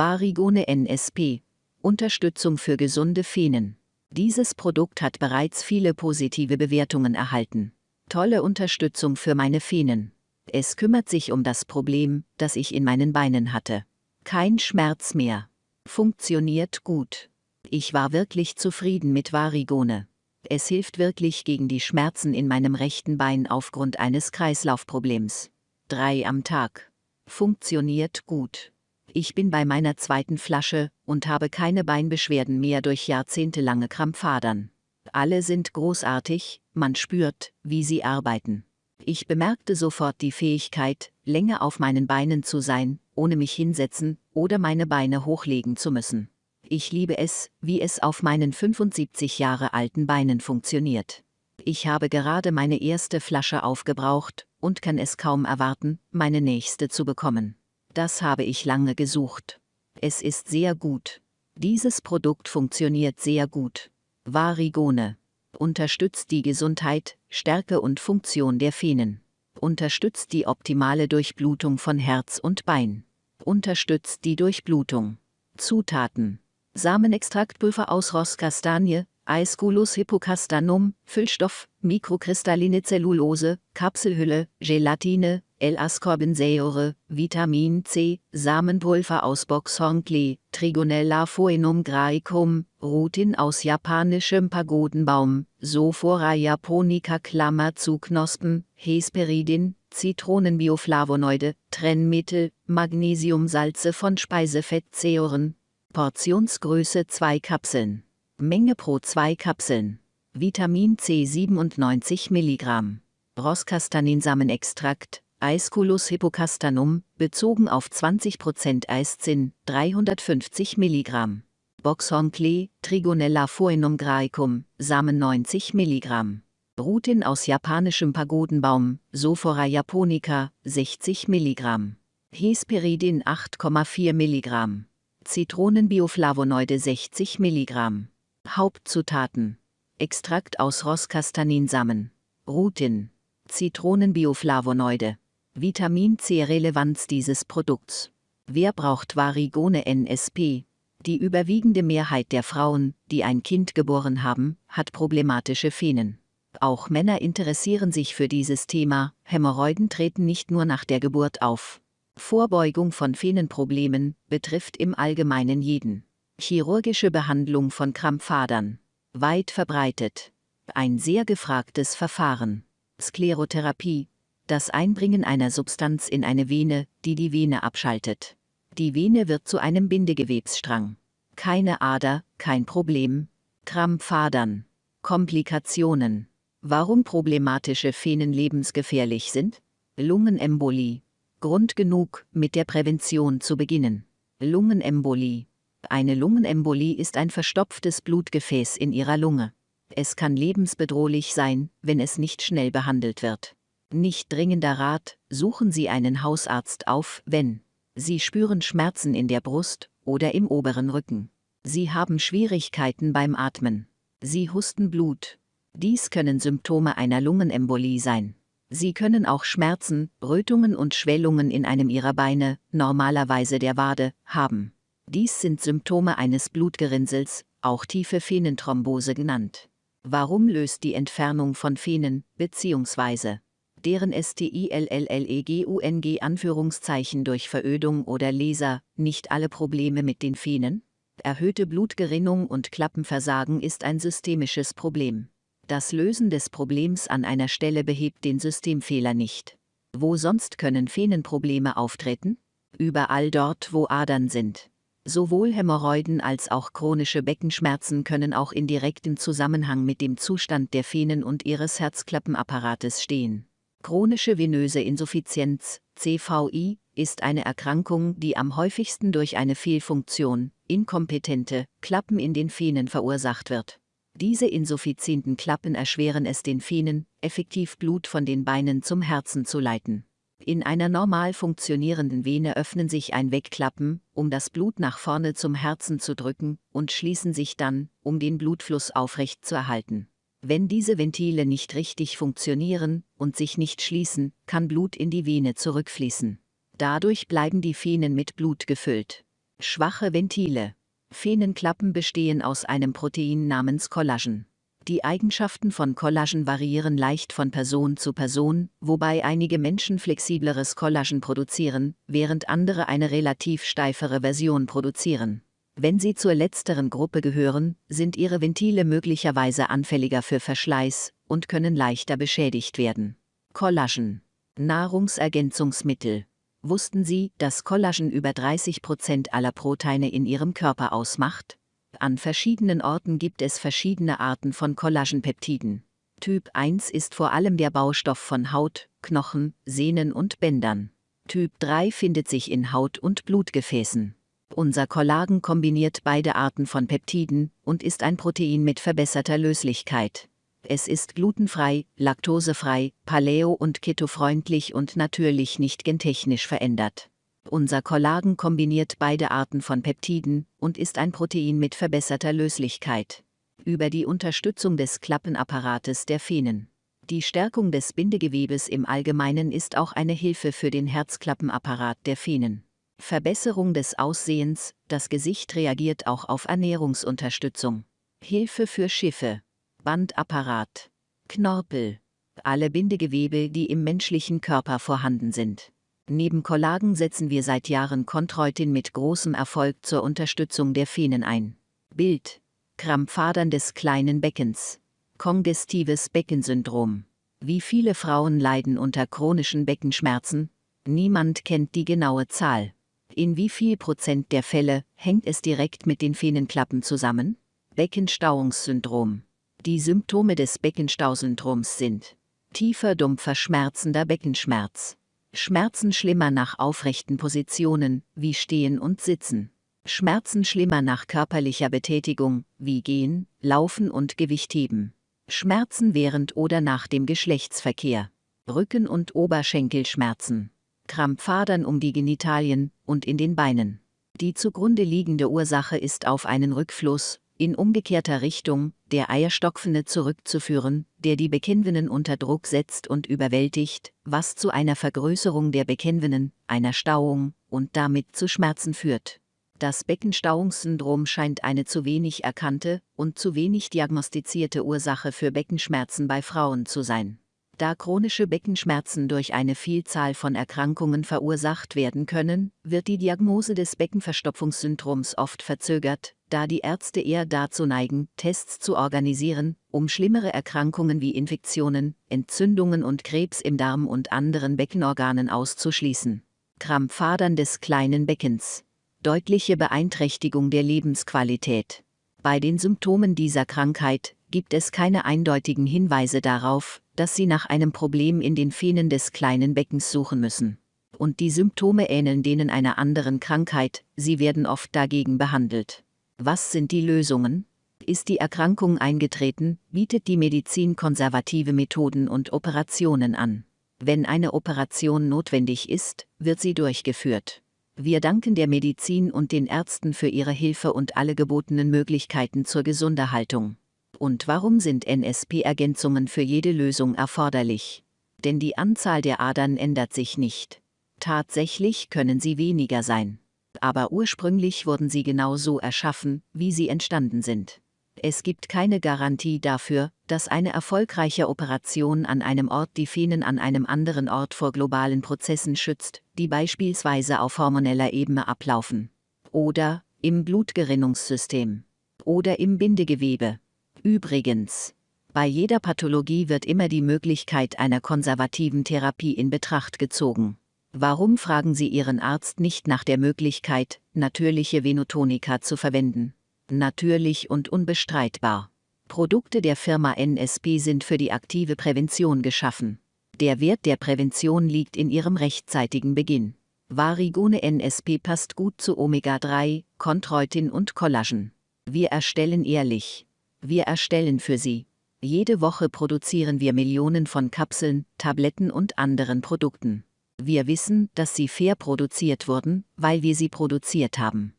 Varigone NSP. Unterstützung für gesunde Venen. Dieses Produkt hat bereits viele positive Bewertungen erhalten. Tolle Unterstützung für meine Venen. Es kümmert sich um das Problem, das ich in meinen Beinen hatte. Kein Schmerz mehr. Funktioniert gut. Ich war wirklich zufrieden mit Varigone. Es hilft wirklich gegen die Schmerzen in meinem rechten Bein aufgrund eines Kreislaufproblems. Drei am Tag. Funktioniert gut. Ich bin bei meiner zweiten Flasche und habe keine Beinbeschwerden mehr durch jahrzehntelange Krampfadern. Alle sind großartig, man spürt, wie sie arbeiten. Ich bemerkte sofort die Fähigkeit, länger auf meinen Beinen zu sein, ohne mich hinsetzen oder meine Beine hochlegen zu müssen. Ich liebe es, wie es auf meinen 75 Jahre alten Beinen funktioniert. Ich habe gerade meine erste Flasche aufgebraucht und kann es kaum erwarten, meine nächste zu bekommen. Das habe ich lange gesucht. Es ist sehr gut. Dieses Produkt funktioniert sehr gut. Varigone. Unterstützt die Gesundheit, Stärke und Funktion der Venen. Unterstützt die optimale Durchblutung von Herz und Bein. Unterstützt die Durchblutung. Zutaten. Samenextraktpulver aus Rosskastanie, Aesculus hippocastanum, Füllstoff, mikrokristalline Zellulose, Kapselhülle, Gelatine, L-Ascorbensäure, Vitamin C, Samenpulver aus Boxhornklee, Trigonella phoenum graecum, Rutin aus japanischem Pagodenbaum, Sophora japonica Klammer zu Knospen, Hesperidin, Zitronenbioflavonoide, Trennmittel, Magnesiumsalze von Speisefettsäuren, Portionsgröße 2 Kapseln. Menge pro 2 Kapseln. Vitamin C 97 mg. Rosskastaninsamenextrakt, Aesculus hippocastanum, bezogen auf 20% Eiszinn, 350 mg. Boxhornklee, Trigonella phoenum graecum, Samen 90 mg. Rutin aus japanischem Pagodenbaum, Sophora japonica, 60 mg. Hesperidin 8,4 mg. Zitronenbioflavonoide 60 mg. Hauptzutaten. Extrakt aus Rosskastaninsamen. Rutin. Zitronenbioflavonoide. Vitamin C Relevanz dieses Produkts. Wer braucht Varigone NSP? Die überwiegende Mehrheit der Frauen, die ein Kind geboren haben, hat problematische Venen. Auch Männer interessieren sich für dieses Thema, Hämorrhoiden treten nicht nur nach der Geburt auf. Vorbeugung von Venenproblemen betrifft im Allgemeinen jeden. Chirurgische Behandlung von Krampfadern. Weit verbreitet. Ein sehr gefragtes Verfahren. Sklerotherapie. Das Einbringen einer Substanz in eine Vene, die die Vene abschaltet. Die Vene wird zu einem Bindegewebsstrang. Keine Ader, kein Problem. Krampfadern. Komplikationen. Warum problematische Venen lebensgefährlich sind? Lungenembolie. Grund genug, mit der Prävention zu beginnen. Lungenembolie. Eine Lungenembolie ist ein verstopftes Blutgefäß in Ihrer Lunge. Es kann lebensbedrohlich sein, wenn es nicht schnell behandelt wird. Nicht dringender Rat, suchen Sie einen Hausarzt auf, wenn Sie spüren Schmerzen in der Brust oder im oberen Rücken. Sie haben Schwierigkeiten beim Atmen. Sie husten Blut. Dies können Symptome einer Lungenembolie sein. Sie können auch Schmerzen, Rötungen und Schwellungen in einem ihrer Beine, normalerweise der Wade, haben. Dies sind Symptome eines Blutgerinnsels, auch tiefe Venenthrombose genannt. Warum löst die Entfernung von Venen, bzw. deren STILLLEGUNG Anführungszeichen durch Verödung oder Laser, nicht alle Probleme mit den Venen? Erhöhte Blutgerinnung und Klappenversagen ist ein systemisches Problem. Das Lösen des Problems an einer Stelle behebt den Systemfehler nicht. Wo sonst können Venenprobleme auftreten? Überall dort, wo Adern sind. Sowohl Hämorrhoiden als auch chronische Beckenschmerzen können auch in direktem Zusammenhang mit dem Zustand der Venen und ihres Herzklappenapparates stehen. Chronische venöse Insuffizienz, CVI, ist eine Erkrankung, die am häufigsten durch eine Fehlfunktion, inkompetente Klappen in den Venen verursacht wird. Diese insuffizienten Klappen erschweren es den Venen, effektiv Blut von den Beinen zum Herzen zu leiten. In einer normal funktionierenden Vene öffnen sich ein Wegklappen, um das Blut nach vorne zum Herzen zu drücken, und schließen sich dann, um den Blutfluss aufrecht zu erhalten. Wenn diese Ventile nicht richtig funktionieren und sich nicht schließen, kann Blut in die Vene zurückfließen. Dadurch bleiben die Venen mit Blut gefüllt. Schwache Ventile. Fenenklappen bestehen aus einem Protein namens Kollagen. Die Eigenschaften von Kollagen variieren leicht von Person zu Person, wobei einige Menschen flexibleres Kollagen produzieren, während andere eine relativ steifere Version produzieren. Wenn sie zur letzteren Gruppe gehören, sind ihre Ventile möglicherweise anfälliger für Verschleiß und können leichter beschädigt werden. Kollagen. Nahrungsergänzungsmittel. Wussten Sie, dass Kollagen über 30 Prozent aller Proteine in Ihrem Körper ausmacht? An verschiedenen Orten gibt es verschiedene Arten von Kollagenpeptiden. Typ 1 ist vor allem der Baustoff von Haut, Knochen, Sehnen und Bändern. Typ 3 findet sich in Haut- und Blutgefäßen. Unser Kollagen kombiniert beide Arten von Peptiden und ist ein Protein mit verbesserter Löslichkeit. Es ist glutenfrei, laktosefrei, paleo- und ketofreundlich und natürlich nicht gentechnisch verändert. Unser Kollagen kombiniert beide Arten von Peptiden und ist ein Protein mit verbesserter Löslichkeit. Über die Unterstützung des Klappenapparates der Venen. Die Stärkung des Bindegewebes im Allgemeinen ist auch eine Hilfe für den Herzklappenapparat der Venen. Verbesserung des Aussehens, das Gesicht reagiert auch auf Ernährungsunterstützung. Hilfe für Schiffe. Bandapparat, Knorpel, alle Bindegewebe, die im menschlichen Körper vorhanden sind. Neben Kollagen setzen wir seit Jahren Chondroitin mit großem Erfolg zur Unterstützung der Venen ein. Bild. Krampfadern des kleinen Beckens. Kongestives Beckensyndrom. Wie viele Frauen leiden unter chronischen Beckenschmerzen? Niemand kennt die genaue Zahl. In wie viel Prozent der Fälle hängt es direkt mit den Venenklappen zusammen? Beckenstauungssyndrom. Die Symptome des Beckenstausyndroms sind tiefer dumpfer schmerzender Beckenschmerz, Schmerzen schlimmer nach aufrechten Positionen, wie Stehen und Sitzen, Schmerzen schlimmer nach körperlicher Betätigung, wie Gehen, Laufen und Gewichtheben, Schmerzen während oder nach dem Geschlechtsverkehr, Rücken- und Oberschenkelschmerzen, Krampfadern um die Genitalien und in den Beinen. Die zugrunde liegende Ursache ist auf einen Rückfluss, in umgekehrter Richtung, der Eierstockfene zurückzuführen, der die Bekennvenen unter Druck setzt und überwältigt, was zu einer Vergrößerung der Bekennvenen, einer Stauung und damit zu Schmerzen führt. Das Beckenstauungssyndrom scheint eine zu wenig erkannte und zu wenig diagnostizierte Ursache für Beckenschmerzen bei Frauen zu sein. Da chronische Beckenschmerzen durch eine Vielzahl von Erkrankungen verursacht werden können, wird die Diagnose des Beckenverstopfungssyndroms oft verzögert, da die Ärzte eher dazu neigen, Tests zu organisieren, um schlimmere Erkrankungen wie Infektionen, Entzündungen und Krebs im Darm und anderen Beckenorganen auszuschließen. Krampfadern des kleinen Beckens. Deutliche Beeinträchtigung der Lebensqualität. Bei den Symptomen dieser Krankheit gibt es keine eindeutigen Hinweise darauf, dass sie nach einem Problem in den Venen des kleinen Beckens suchen müssen. Und die Symptome ähneln denen einer anderen Krankheit, sie werden oft dagegen behandelt. Was sind die Lösungen? Ist die Erkrankung eingetreten, bietet die Medizin konservative Methoden und Operationen an. Wenn eine Operation notwendig ist, wird sie durchgeführt. Wir danken der Medizin und den Ärzten für ihre Hilfe und alle gebotenen Möglichkeiten zur Gesunderhaltung. Und warum sind NSP-Ergänzungen für jede Lösung erforderlich? Denn die Anzahl der Adern ändert sich nicht. Tatsächlich können sie weniger sein. Aber ursprünglich wurden sie genau so erschaffen, wie sie entstanden sind. Es gibt keine Garantie dafür, dass eine erfolgreiche Operation an einem Ort die Venen an einem anderen Ort vor globalen Prozessen schützt, die beispielsweise auf hormoneller Ebene ablaufen. Oder im Blutgerinnungssystem. Oder im Bindegewebe. Übrigens, bei jeder Pathologie wird immer die Möglichkeit einer konservativen Therapie in Betracht gezogen. Warum fragen Sie Ihren Arzt nicht nach der Möglichkeit, natürliche Venotonika zu verwenden? Natürlich und unbestreitbar. Produkte der Firma NSP sind für die aktive Prävention geschaffen. Der Wert der Prävention liegt in ihrem rechtzeitigen Beginn. Varigone NSP passt gut zu Omega-3, Chondroitin und Kollagen. Wir erstellen ehrlich, wir erstellen für Sie. Jede Woche produzieren wir Millionen von Kapseln, Tabletten und anderen Produkten. Wir wissen, dass sie fair produziert wurden, weil wir sie produziert haben.